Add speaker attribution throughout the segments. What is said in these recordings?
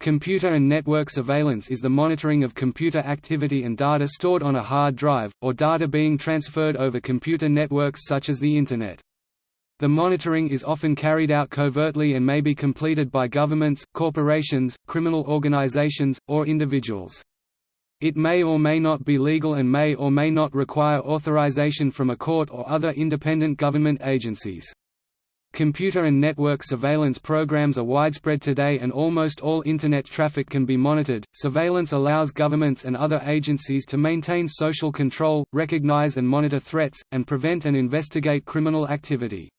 Speaker 1: Computer and network surveillance is the monitoring of computer activity and data stored on a hard drive, or data being transferred over computer networks such as the Internet. The monitoring is often carried out covertly and may be completed by governments, corporations, criminal organizations, or individuals. It may or may not be legal and may or may not require authorization from a court or other independent government agencies. Computer and network surveillance programs are widespread today and almost all Internet traffic can be monitored. Surveillance allows governments and other agencies to maintain social control, recognize and monitor threats, and prevent and investigate criminal activity.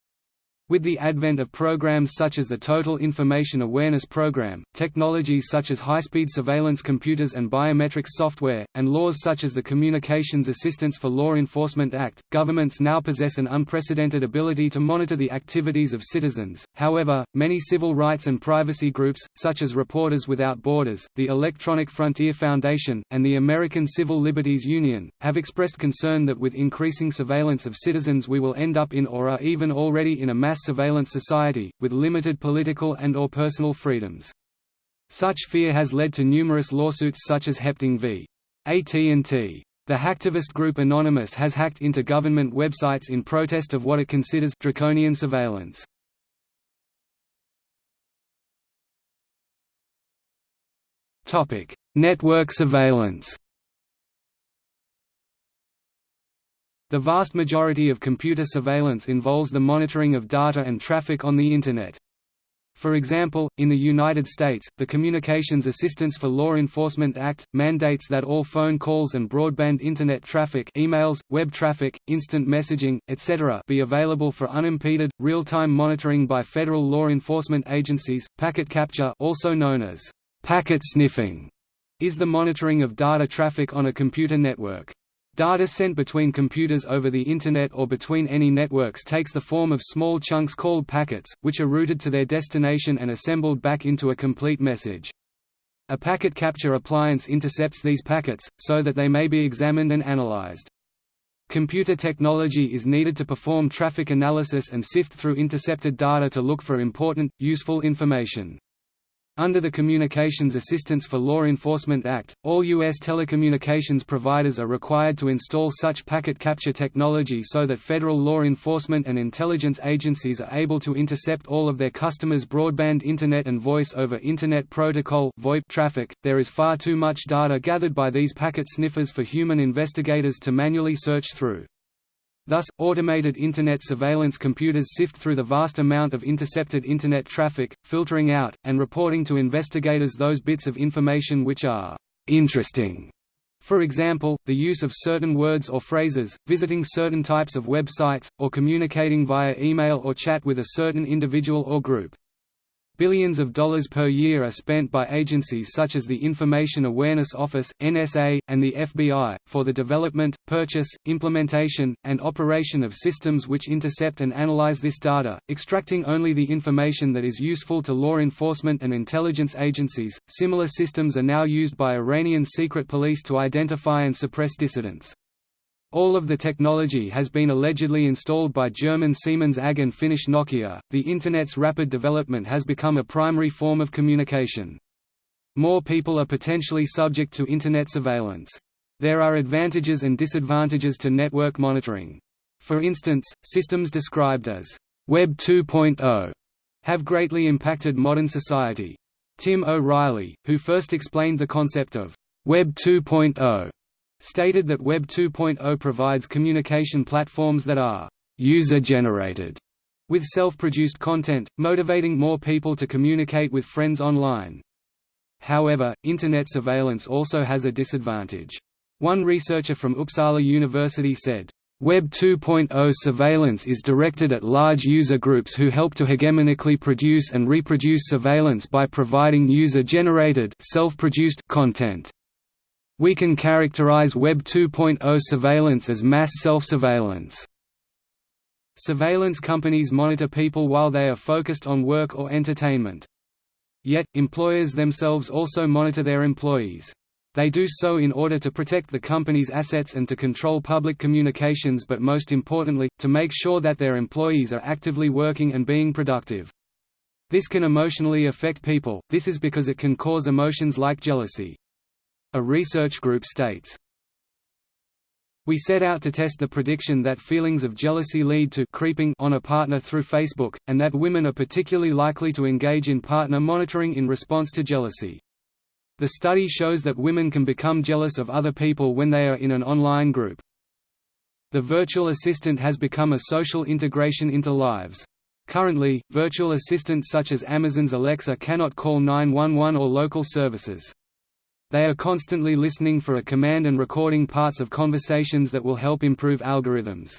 Speaker 1: With the advent of programs such as the Total Information Awareness Program, technologies such as high-speed surveillance computers and biometrics software, and laws such as the Communications Assistance for Law Enforcement Act, governments now possess an unprecedented ability to monitor the activities of citizens. However, many civil rights and privacy groups, such as Reporters Without Borders, the Electronic Frontier Foundation, and the American Civil Liberties Union, have expressed concern that with increasing surveillance of citizens we will end up in or are even already in a mass surveillance society, with limited political and or personal freedoms. Such fear has led to numerous lawsuits such as Hepting v. AT&T. The hacktivist group Anonymous has hacked into government websites in protest of what it considers draconian surveillance. Network surveillance The vast majority of computer surveillance involves the monitoring of data and traffic on the Internet. For example, in the United States, the Communications Assistance for Law Enforcement Act, mandates that all phone calls and broadband Internet traffic emails, web traffic, instant messaging, etc. be available for unimpeded, real-time monitoring by federal law enforcement agencies. Packet capture also known as packet sniffing is the monitoring of data traffic on a computer network. Data sent between computers over the Internet or between any networks takes the form of small chunks called packets, which are routed to their destination and assembled back into a complete message. A packet capture appliance intercepts these packets, so that they may be examined and analyzed. Computer technology is needed to perform traffic analysis and sift through intercepted data to look for important, useful information. Under the Communications Assistance for Law Enforcement Act, all U.S. telecommunications providers are required to install such packet capture technology so that federal law enforcement and intelligence agencies are able to intercept all of their customers' broadband Internet and Voice over Internet Protocol traffic. There is far too much data gathered by these packet sniffers for human investigators to manually search through. Thus, automated Internet surveillance computers sift through the vast amount of intercepted Internet traffic, filtering out, and reporting to investigators those bits of information which are «interesting». For example, the use of certain words or phrases, visiting certain types of websites, or communicating via email or chat with a certain individual or group. Billions of dollars per year are spent by agencies such as the Information Awareness Office (NSA) and the FBI for the development, purchase, implementation, and operation of systems which intercept and analyze this data, extracting only the information that is useful to law enforcement and intelligence agencies. Similar systems are now used by Iranian secret police to identify and suppress dissidents. All of the technology has been allegedly installed by German Siemens AG and Finnish Nokia. The Internet's rapid development has become a primary form of communication. More people are potentially subject to Internet surveillance. There are advantages and disadvantages to network monitoring. For instance, systems described as Web 2.0 have greatly impacted modern society. Tim O'Reilly, who first explained the concept of Web 2.0, stated that Web 2.0 provides communication platforms that are user-generated with self-produced content, motivating more people to communicate with friends online. However, Internet surveillance also has a disadvantage. One researcher from Uppsala University said, Web 2.0 surveillance is directed at large user groups who help to hegemonically produce and reproduce surveillance by providing user-generated content. We can characterize Web 2.0 surveillance as mass self-surveillance. Surveillance companies monitor people while they are focused on work or entertainment. Yet, employers themselves also monitor their employees. They do so in order to protect the company's assets and to control public communications but most importantly, to make sure that their employees are actively working and being productive. This can emotionally affect people, this is because it can cause emotions like jealousy. A research group states, we set out to test the prediction that feelings of jealousy lead to creeping on a partner through Facebook, and that women are particularly likely to engage in partner monitoring in response to jealousy. The study shows that women can become jealous of other people when they are in an online group. The virtual assistant has become a social integration into lives. Currently, virtual assistants such as Amazon's Alexa cannot call 911 or local services. They are constantly listening for a command and recording parts of conversations that will help improve algorithms.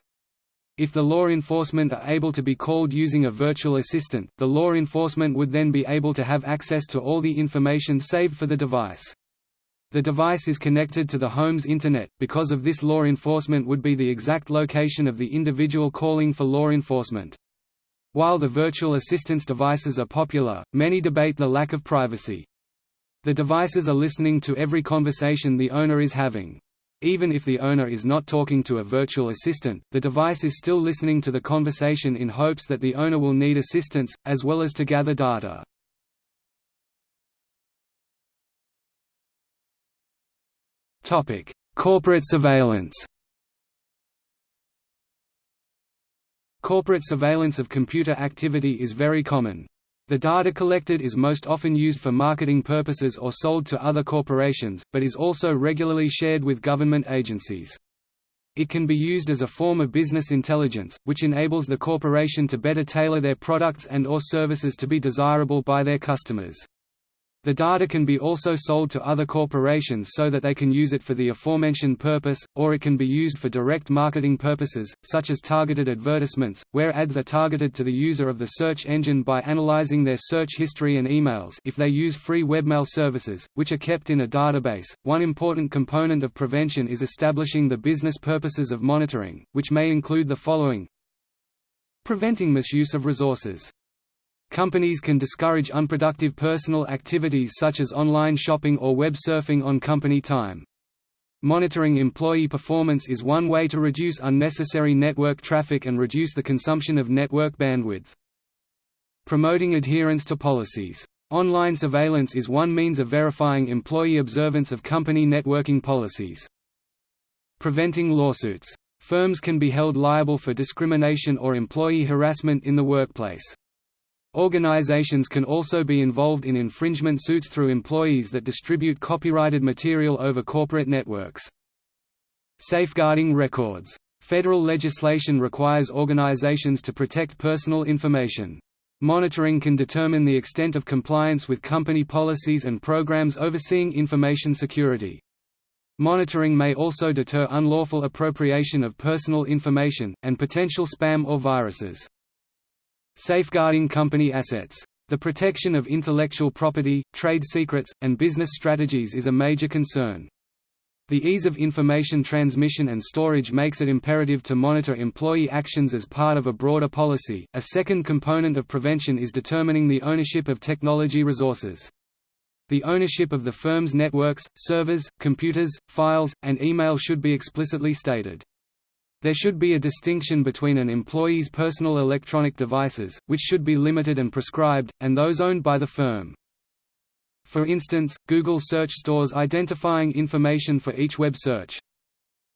Speaker 1: If the law enforcement are able to be called using a virtual assistant, the law enforcement would then be able to have access to all the information saved for the device. The device is connected to the home's Internet, because of this law enforcement would be the exact location of the individual calling for law enforcement. While the virtual assistance devices are popular, many debate the lack of privacy. The devices are listening to every conversation the owner is having. Even if the owner is not talking to a virtual assistant, the device is still listening to the conversation in hopes that the owner will need assistance, as well as to gather data. Corporate surveillance Corporate surveillance of computer activity is very common. The data collected is most often used for marketing purposes or sold to other corporations, but is also regularly shared with government agencies. It can be used as a form of business intelligence, which enables the corporation to better tailor their products and or services to be desirable by their customers. The data can be also sold to other corporations so that they can use it for the aforementioned purpose, or it can be used for direct marketing purposes, such as targeted advertisements, where ads are targeted to the user of the search engine by analyzing their search history and emails if they use free webmail services, which are kept in a database. One important component of prevention is establishing the business purposes of monitoring, which may include the following Preventing misuse of resources Companies can discourage unproductive personal activities such as online shopping or web surfing on company time. Monitoring employee performance is one way to reduce unnecessary network traffic and reduce the consumption of network bandwidth. Promoting adherence to policies. Online surveillance is one means of verifying employee observance of company networking policies. Preventing lawsuits. Firms can be held liable for discrimination or employee harassment in the workplace. Organizations can also be involved in infringement suits through employees that distribute copyrighted material over corporate networks. Safeguarding records. Federal legislation requires organizations to protect personal information. Monitoring can determine the extent of compliance with company policies and programs overseeing information security. Monitoring may also deter unlawful appropriation of personal information, and potential spam or viruses. Safeguarding company assets. The protection of intellectual property, trade secrets, and business strategies is a major concern. The ease of information transmission and storage makes it imperative to monitor employee actions as part of a broader policy. A second component of prevention is determining the ownership of technology resources. The ownership of the firm's networks, servers, computers, files, and email should be explicitly stated. There should be a distinction between an employee's personal electronic devices, which should be limited and prescribed, and those owned by the firm. For instance, Google search stores identifying information for each web search.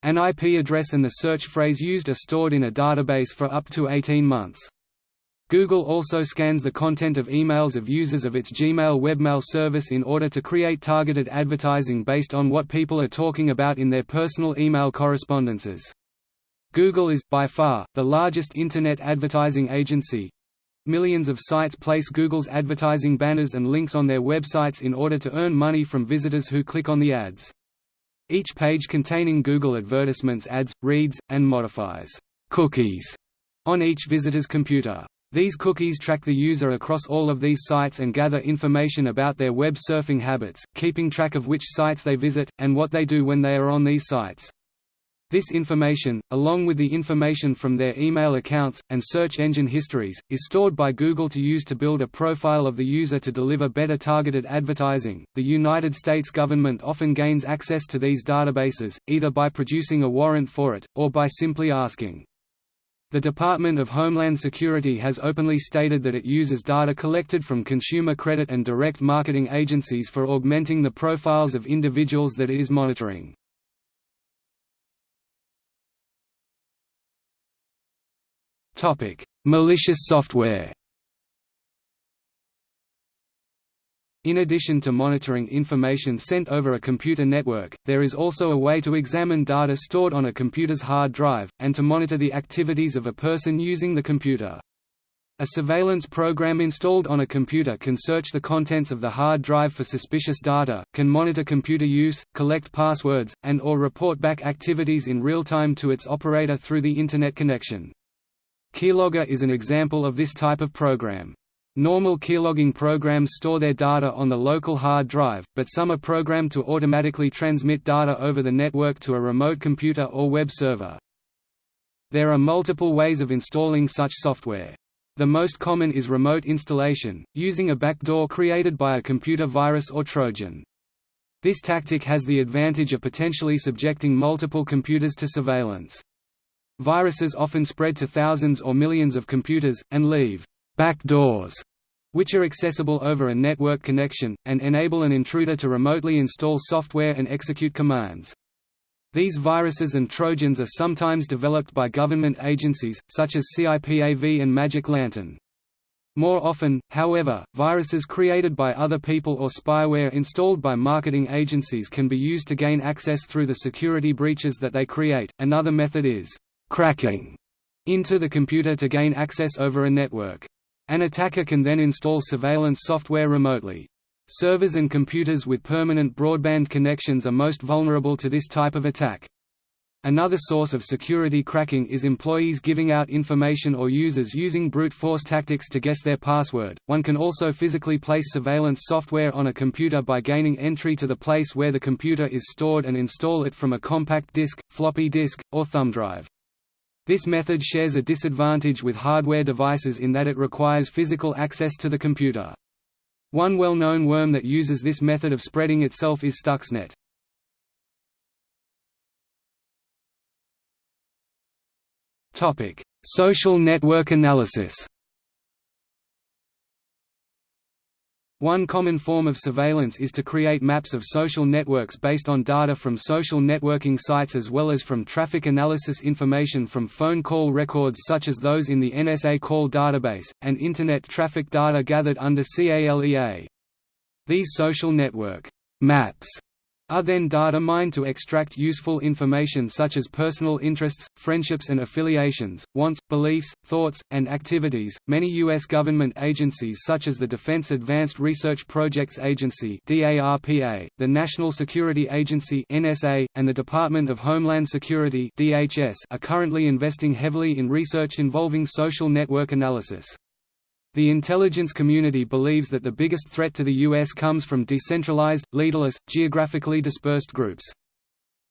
Speaker 1: An IP address and the search phrase used are stored in a database for up to 18 months. Google also scans the content of emails of users of its Gmail webmail service in order to create targeted advertising based on what people are talking about in their personal email correspondences. Google is, by far, the largest Internet advertising agency. Millions of sites place Google's advertising banners and links on their websites in order to earn money from visitors who click on the ads. Each page containing Google advertisements adds, reads, and modifies cookies on each visitor's computer. These cookies track the user across all of these sites and gather information about their web surfing habits, keeping track of which sites they visit, and what they do when they are on these sites. This information, along with the information from their email accounts, and search engine histories, is stored by Google to use to build a profile of the user to deliver better targeted advertising. The United States government often gains access to these databases, either by producing a warrant for it, or by simply asking. The Department of Homeland Security has openly stated that it uses data collected from consumer credit and direct marketing agencies for augmenting the profiles of individuals that it is monitoring. Malicious software In addition to monitoring information sent over a computer network, there is also a way to examine data stored on a computer's hard drive, and to monitor the activities of a person using the computer. A surveillance program installed on a computer can search the contents of the hard drive for suspicious data, can monitor computer use, collect passwords, and or report back activities in real time to its operator through the Internet connection. Keylogger is an example of this type of program. Normal keylogging programs store their data on the local hard drive, but some are programmed to automatically transmit data over the network to a remote computer or web server. There are multiple ways of installing such software. The most common is remote installation, using a backdoor created by a computer virus or Trojan. This tactic has the advantage of potentially subjecting multiple computers to surveillance. Viruses often spread to thousands or millions of computers, and leave backdoors, which are accessible over a network connection, and enable an intruder to remotely install software and execute commands. These viruses and trojans are sometimes developed by government agencies, such as CIPAV and Magic Lantern. More often, however, viruses created by other people or spyware installed by marketing agencies can be used to gain access through the security breaches that they create. Another method is cracking into the computer to gain access over a network. An attacker can then install surveillance software remotely. Servers and computers with permanent broadband connections are most vulnerable to this type of attack. Another source of security cracking is employees giving out information or users using brute force tactics to guess their password. One can also physically place surveillance software on a computer by gaining entry to the place where the computer is stored and install it from a compact disk, floppy disk, or thumb drive. This method shares a disadvantage with hardware devices in that it requires physical access to the computer. One well-known worm that uses this method of spreading itself is Stuxnet. Social network analysis One common form of surveillance is to create maps of social networks based on data from social networking sites as well as from traffic analysis information from phone call records such as those in the NSA call database, and Internet traffic data gathered under CALEA. These social network maps are then data mined to extract useful information such as personal interests, friendships and affiliations, wants, beliefs, thoughts, and activities. Many U.S. government agencies such as the Defense Advanced Research Projects Agency (DARPA), the National Security Agency (NSA), and the Department of Homeland Security (DHS) are currently investing heavily in research involving social network analysis. The intelligence community believes that the biggest threat to the U.S. comes from decentralized, leaderless, geographically dispersed groups.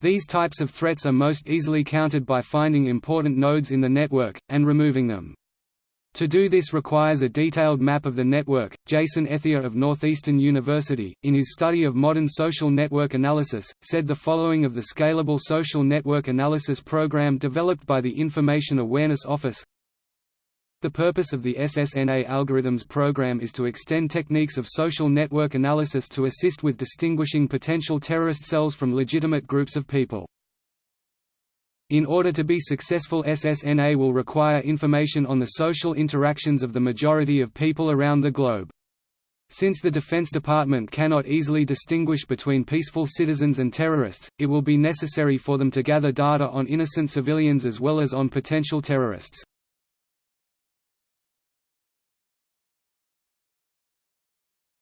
Speaker 1: These types of threats are most easily countered by finding important nodes in the network, and removing them. To do this requires a detailed map of the network. Jason Ethier of Northeastern University, in his study of modern social network analysis, said the following of the Scalable Social Network Analysis program developed by the Information Awareness Office the purpose of the SSNA algorithms program is to extend techniques of social network analysis to assist with distinguishing potential terrorist cells from legitimate groups of people. In order to be successful SSNA will require information on the social interactions of the majority of people around the globe. Since the Defense Department cannot easily distinguish between peaceful citizens and terrorists, it will be necessary for them to gather data on innocent civilians as well as on potential terrorists.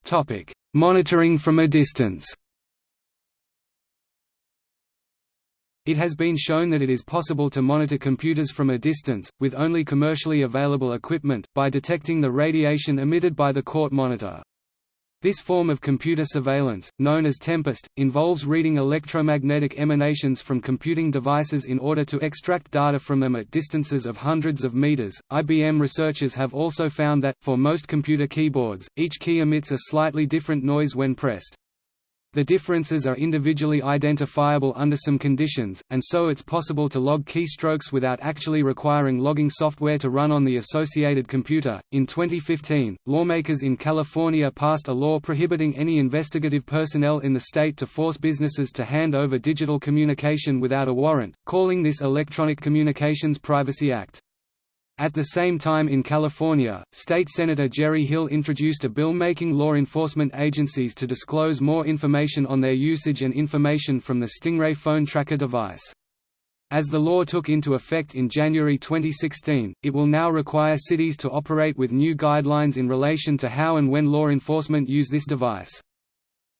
Speaker 1: Topic: Monitoring from a distance. It has been shown that it is possible to monitor computers from a distance, with only commercially available equipment, by detecting the radiation emitted by the court monitor. This form of computer surveillance, known as Tempest, involves reading electromagnetic emanations from computing devices in order to extract data from them at distances of hundreds of meters. IBM researchers have also found that, for most computer keyboards, each key emits a slightly different noise when pressed. The differences are individually identifiable under some conditions, and so it's possible to log keystrokes without actually requiring logging software to run on the associated computer. In 2015, lawmakers in California passed a law prohibiting any investigative personnel in the state to force businesses to hand over digital communication without a warrant, calling this Electronic Communications Privacy Act. At the same time in California, State Senator Jerry Hill introduced a bill making law enforcement agencies to disclose more information on their usage and information from the Stingray phone tracker device. As the law took into effect in January 2016, it will now require cities to operate with new guidelines in relation to how and when law enforcement use this device.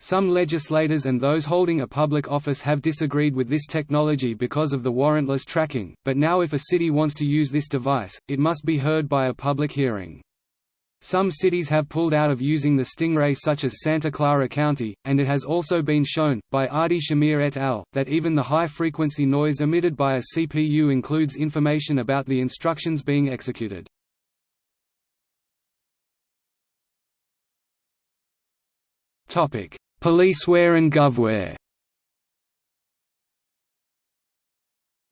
Speaker 1: Some legislators and those holding a public office have disagreed with this technology because of the warrantless tracking, but now if a city wants to use this device, it must be heard by a public hearing. Some cities have pulled out of using the Stingray such as Santa Clara County, and it has also been shown, by Adi Shamir et al., that even the high-frequency noise emitted by a CPU includes information about the instructions being executed. Policeware and GovWare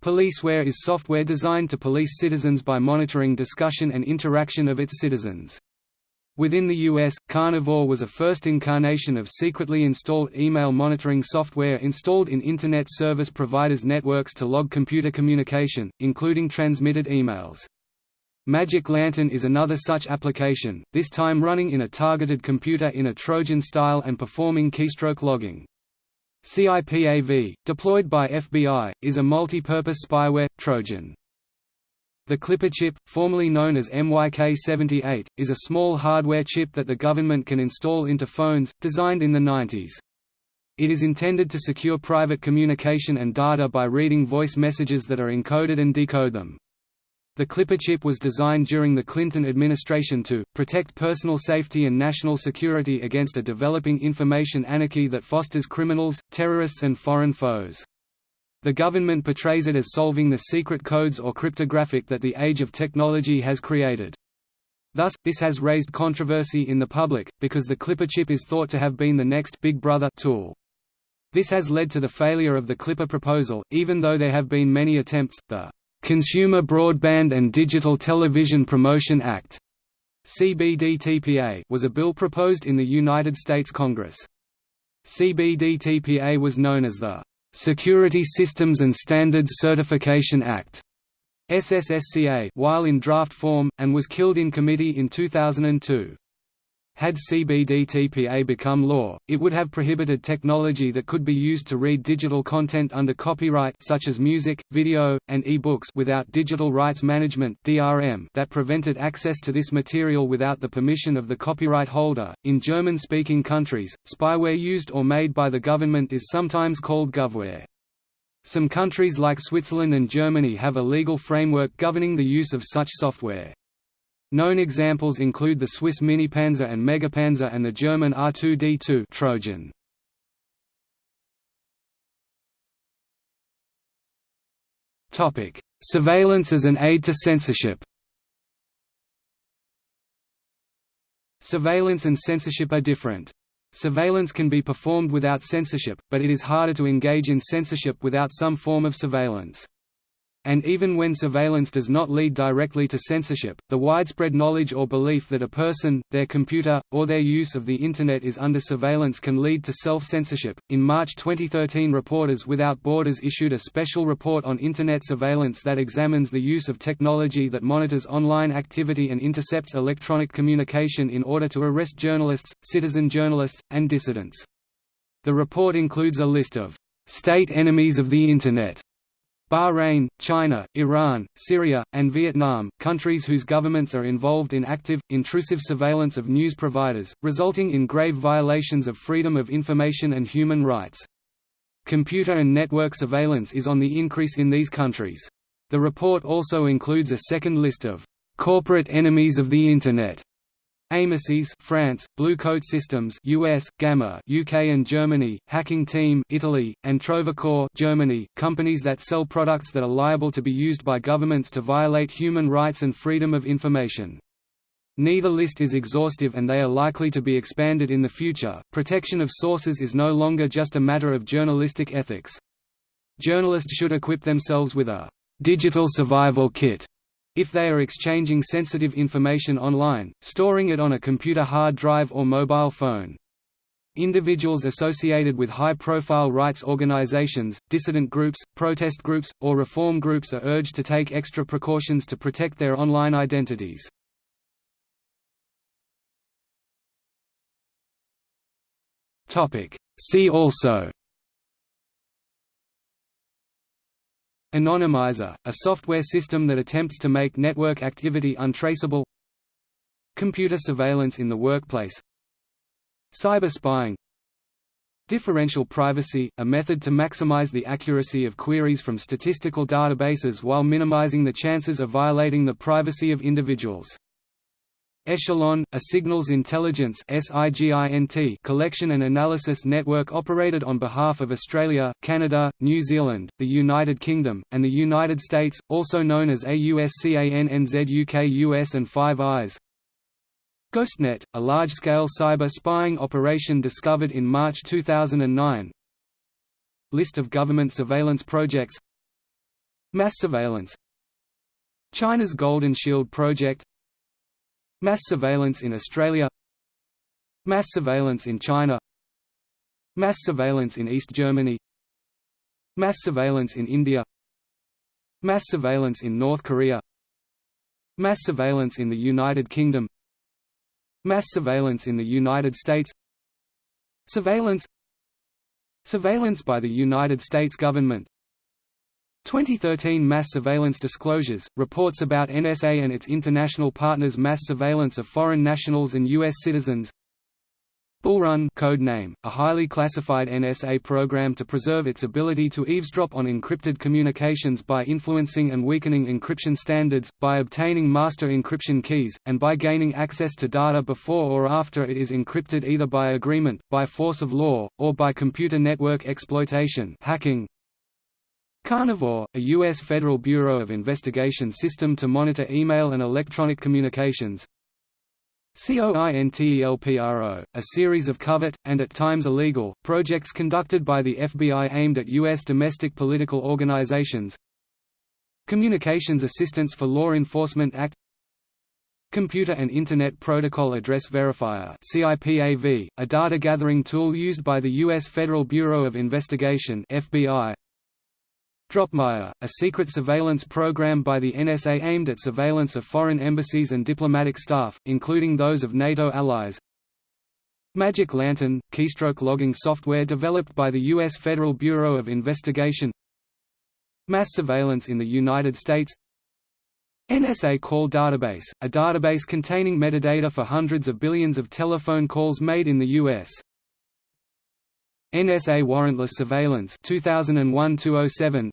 Speaker 1: Policeware is software designed to police citizens by monitoring discussion and interaction of its citizens. Within the US, Carnivore was a first incarnation of secretly installed email monitoring software installed in Internet service providers' networks to log computer communication, including transmitted emails. Magic Lantern is another such application, this time running in a targeted computer in a Trojan style and performing keystroke logging. CIPAV, deployed by FBI, is a multi-purpose spyware, Trojan. The Clipper chip, formerly known as MYK78, is a small hardware chip that the government can install into phones, designed in the 90s. It is intended to secure private communication and data by reading voice messages that are encoded and decode them. The Clipper chip was designed during the Clinton administration to, protect personal safety and national security against a developing information anarchy that fosters criminals, terrorists and foreign foes. The government portrays it as solving the secret codes or cryptographic that the age of technology has created. Thus, this has raised controversy in the public, because the Clipper chip is thought to have been the next Big Brother tool. This has led to the failure of the Clipper proposal, even though there have been many attempts. The Consumer Broadband and Digital Television Promotion Act CBDTPA was a bill proposed in the United States Congress. CBDTPA was known as the Security Systems and Standards Certification Act SSSCA while in draft form, and was killed in committee in 2002. Had CBDTPA become law, it would have prohibited technology that could be used to read digital content under copyright such as music, video, and e-books without digital rights management (DRM) that prevented access to this material without the permission of the copyright holder. In German-speaking countries, spyware used or made by the government is sometimes called govware. Some countries like Switzerland and Germany have a legal framework governing the use of such software. Known examples include the Swiss Minipanzer and Megapanzer and the German R2D2 Trojan. Topic: Surveillance as an aid to censorship. Surveillance and censorship are different. Surveillance can be performed without censorship, but it is harder to engage in censorship without some form of surveillance. And even when surveillance does not lead directly to censorship, the widespread knowledge or belief that a person, their computer, or their use of the Internet is under surveillance can lead to self-censorship. In March 2013 Reporters Without Borders issued a special report on Internet surveillance that examines the use of technology that monitors online activity and intercepts electronic communication in order to arrest journalists, citizen journalists, and dissidents. The report includes a list of state enemies of the Internet Bahrain, China, Iran, Syria, and Vietnam, countries whose governments are involved in active, intrusive surveillance of news providers, resulting in grave violations of freedom of information and human rights. Computer and network surveillance is on the increase in these countries. The report also includes a second list of corporate enemies of the Internet Amesys France, Blue Coat Systems US, Gamma UK and Germany, Hacking Team Italy, and Trovicor Germany, companies that sell products that are liable to be used by governments to violate human rights and freedom of information. Neither list is exhaustive and they are likely to be expanded in the future. Protection of sources is no longer just a matter of journalistic ethics. Journalists should equip themselves with a digital survival kit if they are exchanging sensitive information online, storing it on a computer hard drive or mobile phone. Individuals associated with high-profile rights organizations, dissident groups, protest groups, or reform groups are urged to take extra precautions to protect their online identities. See also Anonymizer, a software system that attempts to make network activity untraceable. Computer surveillance in the workplace. Cyber spying. Differential privacy, a method to maximize the accuracy of queries from statistical databases while minimizing the chances of violating the privacy of individuals Echelon, a signals intelligence collection and analysis network operated on behalf of Australia, Canada, New Zealand, the United Kingdom, and the United States, also known as AUSCANNZUKUS and Five Eyes. GhostNet, a large-scale cyber spying operation discovered in March 2009 List of government surveillance projects. Mass surveillance. China's Golden Shield project Mass surveillance in Australia. Mass surveillance in China. Mass surveillance in East Germany. Mass surveillance in India. Mass surveillance in North Korea. Mass surveillance in the United Kingdom. Mass surveillance in the United States. Surveillance. Surveillance by the United States government 2013 Mass Surveillance Disclosures, reports about NSA and its international partners' mass surveillance of foreign nationals and U.S. citizens Bullrun code name, a highly classified NSA program to preserve its ability to eavesdrop on encrypted communications by influencing and weakening encryption standards, by obtaining master encryption keys, and by gaining access to data before or after it is encrypted either by agreement, by force of law, or by computer network exploitation hacking. Carnivore, a U.S. Federal Bureau of Investigation system to monitor email and electronic communications COINTELPRO, a series of covert, and at times illegal, projects conducted by the FBI aimed at U.S. domestic political organizations Communications Assistance for Law Enforcement Act Computer and Internet Protocol Address Verifier CIPAV, a data gathering tool used by the U.S. Federal Bureau of Investigation FBI, Dropmire, a secret surveillance program by the NSA aimed at surveillance of foreign embassies and diplomatic staff, including those of NATO allies. Magic Lantern, keystroke logging software developed by the U.S. Federal Bureau of Investigation Mass surveillance in the United States NSA Call Database, a database containing metadata for hundreds of billions of telephone calls made in the U.S. NSA Warrantless Surveillance 2001-207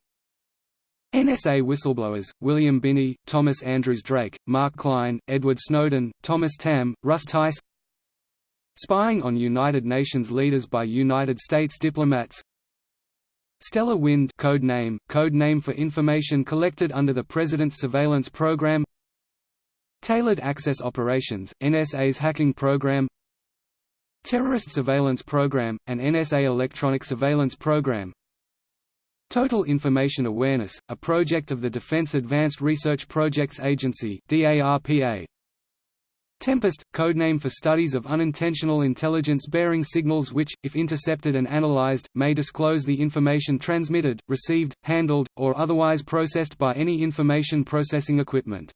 Speaker 1: NSA whistleblowers, William Binney, Thomas Andrews Drake, Mark Klein, Edward Snowden, Thomas Tamm, Russ Tice. Spying on United Nations leaders by United States diplomats. Stellar Wind code name, code name for information collected under the President's Surveillance Program. Tailored Access Operations, NSA's hacking program. Terrorist Surveillance Program, an NSA electronic surveillance program Total Information Awareness, a project of the Defense Advanced Research Projects Agency. Tempest, codename for studies of unintentional intelligence-bearing signals which, if intercepted and analyzed, may disclose the information transmitted, received, handled, or otherwise processed by any information processing equipment.